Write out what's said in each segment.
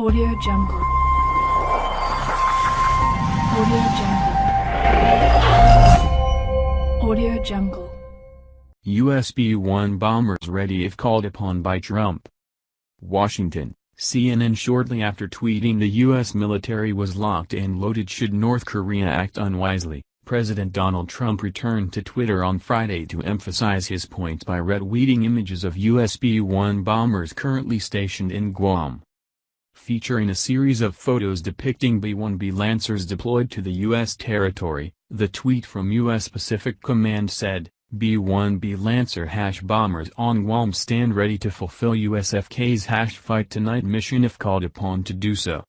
Audio Jungle. Audio Jungle. Audio Jungle. US B-1 bombers ready if called upon by Trump. Washington, CNN shortly after tweeting the U.S. military was locked and loaded should North Korea act unwisely, President Donald Trump returned to Twitter on Friday to emphasize his point by retweeting images of US B-1 bombers currently stationed in Guam featuring a series of photos depicting B-1B Lancers deployed to the U.S. territory, the tweet from U.S. Pacific Command said, B-1B Lancer hash bombers on Guam stand ready to fulfill USFK's hash fight tonight mission if called upon to do so.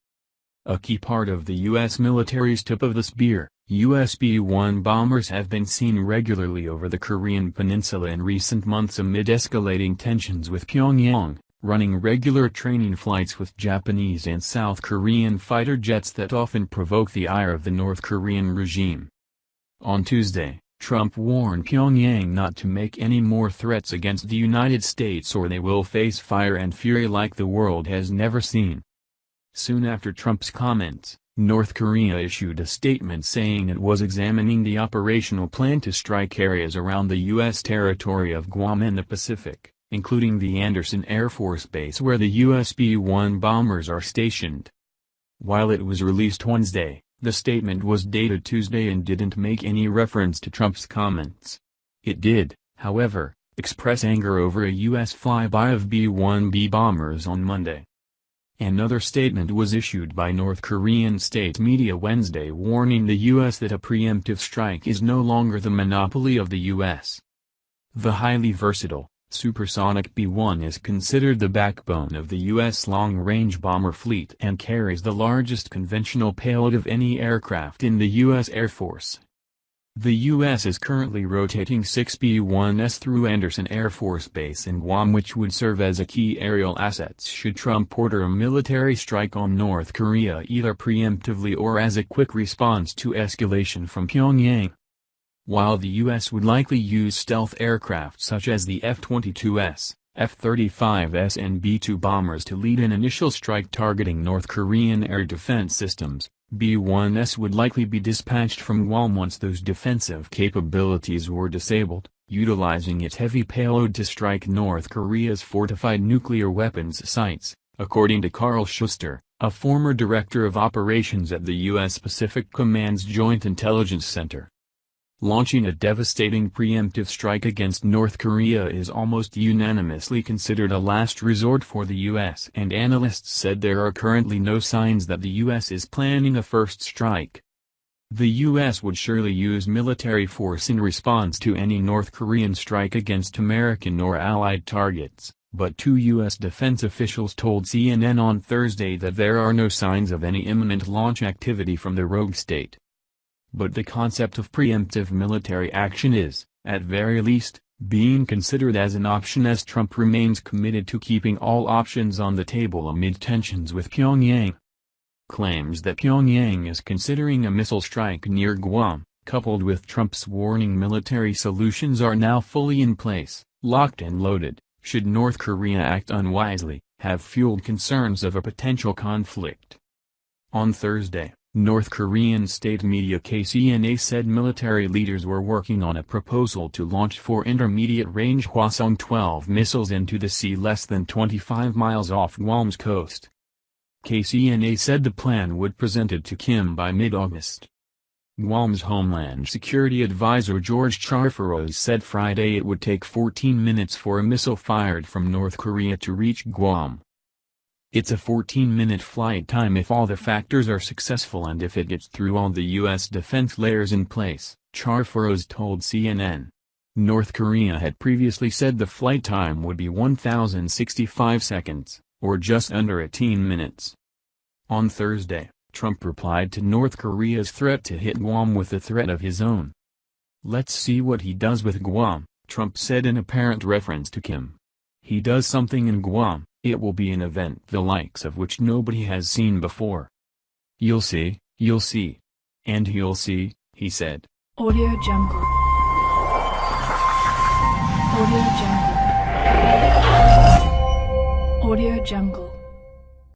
A key part of the U.S. military's tip of the spear, US B-1 bombers have been seen regularly over the Korean peninsula in recent months amid escalating tensions with Pyongyang running regular training flights with Japanese and South Korean fighter jets that often provoke the ire of the North Korean regime. On Tuesday, Trump warned Pyongyang not to make any more threats against the United States or they will face fire and fury like the world has never seen. Soon after Trump's comments, North Korea issued a statement saying it was examining the operational plan to strike areas around the U.S. territory of Guam and the Pacific including the Andersen Air Force Base where the US B-1 bombers are stationed. While it was released Wednesday, the statement was dated Tuesday and didn't make any reference to Trump's comments. It did, however, express anger over a U.S. flyby of B-1B bombers on Monday. Another statement was issued by North Korean state media Wednesday warning the U.S. that a preemptive strike is no longer the monopoly of the U.S. The highly versatile, Supersonic B-1 is considered the backbone of the U.S. long-range bomber fleet and carries the largest conventional payload of any aircraft in the U.S. Air Force. The U.S. is currently rotating six B-1s through Andersen Air Force Base in Guam which would serve as a key aerial assets should Trump order a military strike on North Korea either preemptively or as a quick response to escalation from Pyongyang. While the U.S. would likely use stealth aircraft such as the F-22S, F-35S and B-2 bombers to lead an initial strike targeting North Korean air defense systems, B-1S would likely be dispatched from Guam once those defensive capabilities were disabled, utilizing its heavy payload to strike North Korea's fortified nuclear weapons sites, according to Carl Schuster, a former director of operations at the U.S. Pacific Command's Joint Intelligence Center. Launching a devastating preemptive strike against North Korea is almost unanimously considered a last resort for the U.S. and analysts said there are currently no signs that the U.S. is planning a first strike. The U.S. would surely use military force in response to any North Korean strike against American or allied targets, but two U.S. defense officials told CNN on Thursday that there are no signs of any imminent launch activity from the rogue state. But the concept of preemptive military action is, at very least, being considered as an option as Trump remains committed to keeping all options on the table amid tensions with Pyongyang. Claims that Pyongyang is considering a missile strike near Guam, coupled with Trump's warning military solutions are now fully in place, locked and loaded, should North Korea act unwisely, have fueled concerns of a potential conflict. On Thursday, North Korean state media KCNA said military leaders were working on a proposal to launch four intermediate-range Hwasong-12 missiles into the sea less than 25 miles off Guam's coast. KCNA said the plan would be presented to Kim by mid-August. Guam's Homeland Security Advisor George Charfauros said Friday it would take 14 minutes for a missile fired from North Korea to reach Guam. It's a 14-minute flight time if all the factors are successful and if it gets through all the U.S. defense layers in place, Charfauros told CNN. North Korea had previously said the flight time would be 1,065 seconds, or just under 18 minutes. On Thursday, Trump replied to North Korea's threat to hit Guam with a threat of his own. Let's see what he does with Guam, Trump said in apparent reference to Kim. He does something in Guam, it will be an event the likes of which nobody has seen before. You'll see, you'll see. And you'll see, he said. Audio Jungle. Audio Jungle. Audio Jungle.